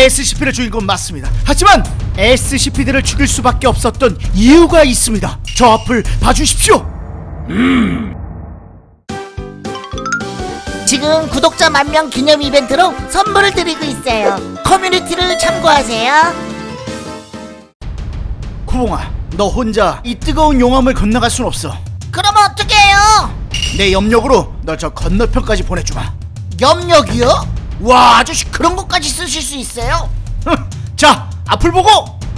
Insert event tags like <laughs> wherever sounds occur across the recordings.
SCP를 죽인 건 맞습니다. 하지만 SCP들을 죽일 수밖에 없었던 이유가 있습니다. 저 앞을 봐주십시오. 지금 구독자 만명 기념 이벤트로 선물을 드리고 있어요. 커뮤니티를 참고하세요. 구봉아, 너 혼자 이 뜨거운 용암을 건너갈 순 없어. 그럼 어떻게 해요? 내 염력으로 널 저 건너편까지 보내주마. 염력이요? 와 아저씨 그런 것까지 쓰실 수 있어요? 흥, 자, 앞을 보고.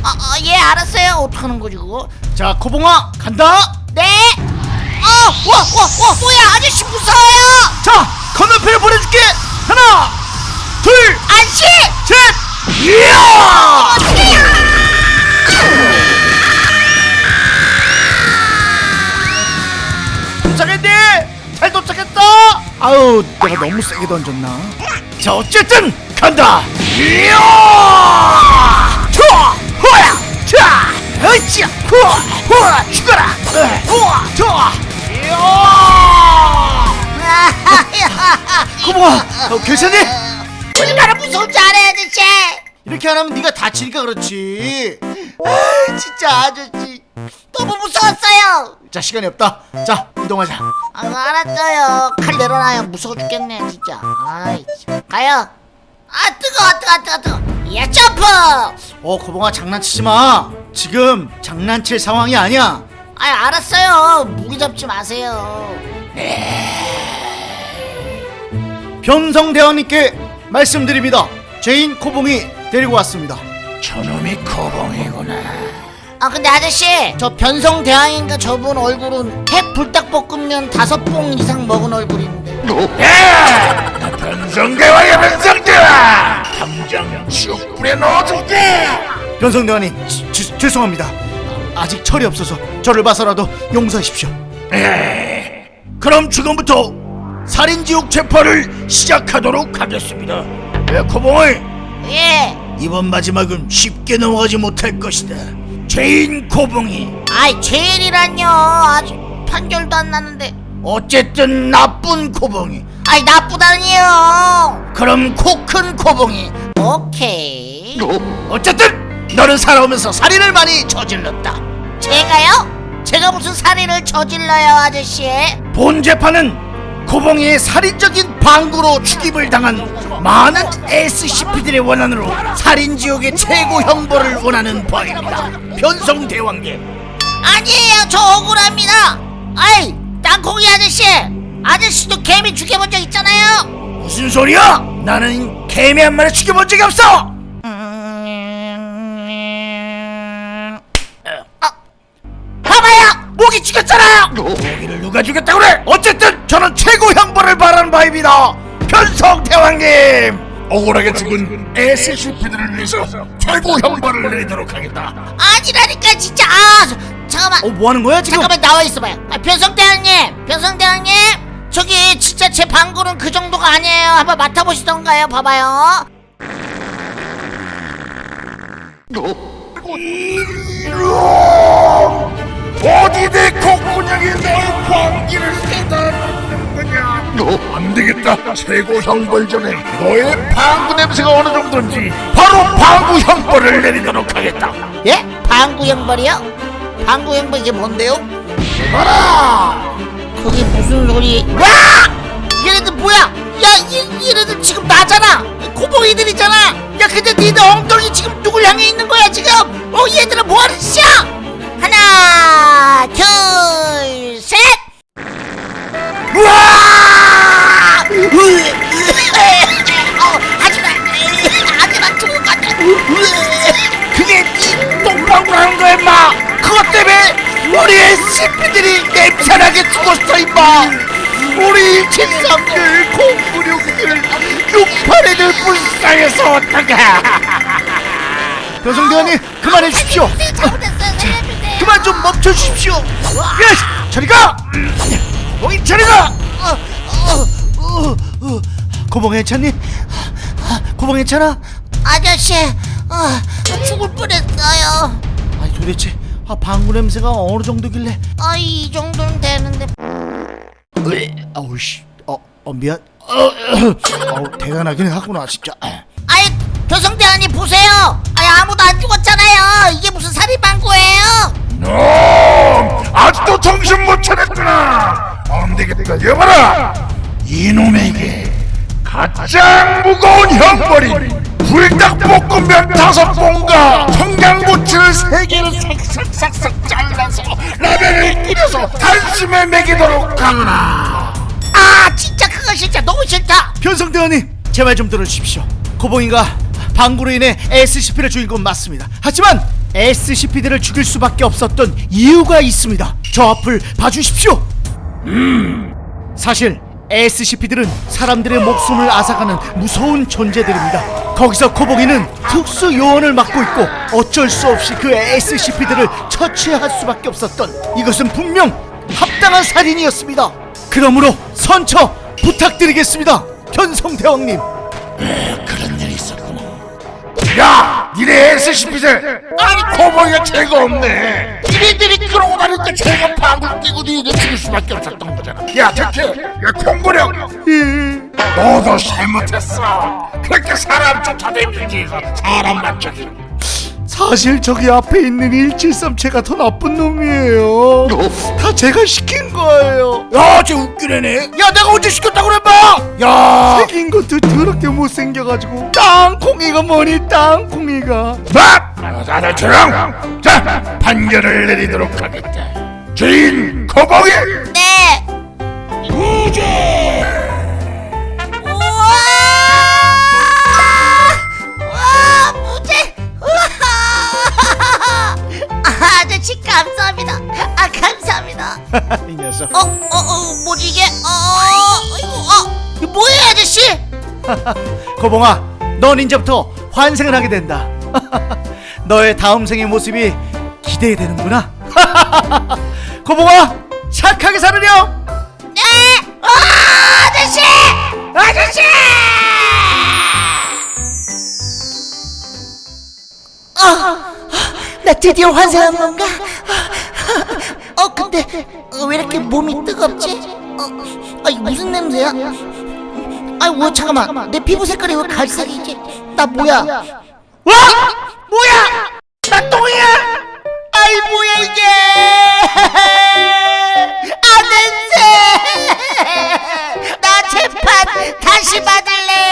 아, 아, 예 알았어요. 어떡하는 거지 그거? 자, 코봉아 간다. 네. 어, 와, 와, 와, 뭐야 아저씨 무서워요. 자, 건너편에 보내줄게. 하나, 둘, 안씨. 셋. 이야! 도착했네. 잘 도착했다. 아유, 내가 너무 세게 던졌나? 자, 어쨌든 간다. 이야! 호야, 으쌰, 죽어라. 이야! <laughs> 고모아, 어, 괜찮니? 얼마나 무서운지 알아요 아저씨. 이렇게 안 하면 네가 다치니까 그렇지. 아, 진짜 아저씨. 너무 무서웠어요. 자, 시간이 없다. 자, 이동하자. 아, 알았어요. 칼 내려놔요. 무서워 죽겠네, 진짜. 아이, 참. 가요. 아, 뜨거워, 뜨거워, 뜨거워, 뜨거워. 야, 점프! 어, 고봉아 장난치지 마. 지금 장난칠 상황이 아니야. 아, 알았어요. 무기 잡지 마세요. 변성 대왕님께 말씀드립니다. 죄인 코봉이 데리고 왔습니다. 저놈이 코봉이구나. 아, 근데 아저씨, 저 변성 대왕인가 저분 얼굴은 해 불닭볶음면 다섯 봉 이상 먹은 얼굴인데. 야! 나 변성대왕이야 변성대왕! 당장 지옥불에 넣어줄게! 변성 대왕님, 지- 지- 죄송합니다. 아직 철이 없어서 저를 봐서라도 용서하십시오. 에이, 그럼 지금부터 살인지옥 재판을 시작하도록 하겠습니다. 예, 코봉이 예. 이번 마지막은 쉽게 넘어가지 못할 것이다. 죄인 코봉이 아이, 죄인이란요. 아직 판결도 안 났는데. 어쨌든 나쁜 코봉이 아이, 나쁘다니요. 그럼 코큰 코봉이 오케이. 어쨌든 너는 살아오면서 살인을 많이 저질렀다. 제가요? 제가 무슨 살인을 저질러요, 아저씨? 본 재판은 고봉이의 살인적인 방구로 죽임을 당한 많은 SCP들의 원한으로 살인지옥의 최고 형벌을 원하는 바입니다. 변성대왕계 아니에요, 저 억울합니다. 아이, 땅콩이 아저씨, 아저씨도 개미 죽여본 적 있잖아요. 무슨 소리야? 나는 개미 한 마리 죽여본 적이 없어. 모기 죽였잖아요. 모기를 누가 죽였다고 그래? 어쨌든 저는 최고 형벌을 바라는 바입니다. 변성대왕님. 억울하게 죽은 SCP들을 위해서 최고 형벌을 내리도록 하겠다. 아니라니까 진짜. 아, 저- 잠깐만. 어, 뭐 하는 거야 지금? 잠깐만 나와 있어봐요. 아, 변성대왕님, 변성대왕님, 저기 진짜 제 방구는 그 정도가 아니에요. 한번 맡아보시던가요. 봐봐요. 최고 형벌 전에 너의 방구 냄새가 어느 정도인지 바로 방구 형벌을 내리도록 하겠다. 예? 방구 형벌이요? 방구 형벌 이게 뭔데요? 봐라! 그게 무슨 소리? 와! 얘네들 뭐야? 야, 얘, 얘네들 지금 나잖아! 코봉이들이잖아! 야, 근데 니네 엉덩이 지금 누굴 향해 있는 거야, 지금? 어, 얘들아 뭐하는 짓이야? 하나, 둘, 셋! 우와! 그게 네 똥방구라는 거야, 임마. 그것 때문에 우리 SCP들이 냄새나게 죽었어, 임마. 우리 173들, 096들, 68애들 불쌍해서 어떡해. 변성 대왕님 그만해 주십시오. 잘못했어요, 살려주세요! 그만 좀 멈춰 주십시오. 예, 저리 가. 거기 저리 가. 어, 고봉 괜찮니? 고봉 괜찮아? 아저씨, 어, 죽을 뻔했어요. 아니 도대체 아, 방구 냄새가 어느 정도길래? 아, 이 정도는 되는데. 아우씨, 어, 어 미안. 어, 어, 대단하긴 하구나 진짜. 아이 교성대원님 보세요. 아 아무도 안 죽었잖아요. 이게 무슨 살인방구예요? 너 아직도 정신 못 차렸구나. 엄대기가 여봐라. 이놈에게 가장 무거운 형벌이 불닭볶음면 다섯 봉과 청양고추를 세 개를 싹싹싹싹 잘라서 라면에 끓여서 단숨에 먹이도록 하라. 아 진짜 그거 진짜 너무 싫다. 변성대원님 제말좀 들어주십시오. 고봉이가 방구로 인해 SCP를 죽인 건 맞습니다. 하지만 SCP들을 죽일 수밖에 없었던 이유가 있습니다. 저 앞을 봐주십시오. 사실 SCP들은 사람들의 목숨을 앗아가는 무서운 존재들입니다. 거기서 코봉이는 특수 요원을 맡고 있고 어쩔 수 없이 그 SCP들을 처치할 수밖에 없었던 이것은 분명 합당한 살인이었습니다. 그러므로 선처 부탁드리겠습니다 견성대왕님. 그런 일이 있었구나 야 니네 SCP들! 아니 코보이가 죄가 없네 니네들이 나니까 죄가 방울 끼고 니네 죽일 수밖에 없었던 거잖아. 야 특히 야 콩고령 너도 잘못했어. 그렇게 사람 쫓아다니지 사람 맞춰기 사실 저기 앞에 있는 173체가 더 나쁜 놈이에요. 다 제가 시킨 거예요. 야쟤 웃기네네. 야 내가 언제 시켰다고 그랬봐 야! 생긴 것도 더럽게 못생겨가지고. 땅콩이가 뭐니 땅콩이가? 막! 다들 조용! 자 판결을 내리도록 하겠다. 주인 코보이! 네. 무죄 <laughs> 고봉아 넌 이제부터 환생을 하게 된다 <laughs> 너의 다음 생의 모습이 기대이 되는구나 <laughs> 고봉아 착하게 살으렴 네, 어, 아저씨, 아저씨! 어, 나 드디어 환생한 건가? 어, 근데 어, 왜 이렇게 몸이 뜨겁지? 어, 아, 이거 무슨 냄새야? 아, 뭐 잠깐만, 내 피부 색깔이 왜 갈색이지? 나 뭐야? 와! 뭐야? 나 똥이야! 아이 뭐야 이게? 아 냄새! <laughs> 나 재판 다시 받을래